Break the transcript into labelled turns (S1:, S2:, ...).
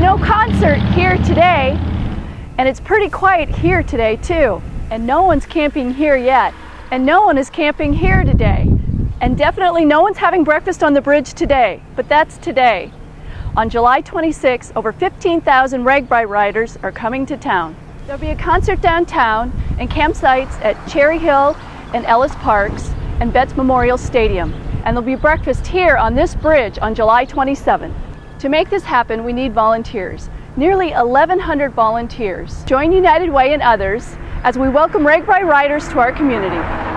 S1: no concert here today, and it's pretty quiet here today too. And no one's camping here yet. And no one is camping here today. And definitely no one's having breakfast on the bridge today, but that's today. On July 26, over 15,000 RAGBRAI riders are coming to town. There'll be a concert downtown and campsites at Cherry Hill and Ellis Parks and Vets Memorial Stadium. And there'll be breakfast here on this bridge on July 27. To make this happen, we need volunteers. Nearly 1,100 volunteers. Join United Way and others as we welcome RAGBRAI riders to our community.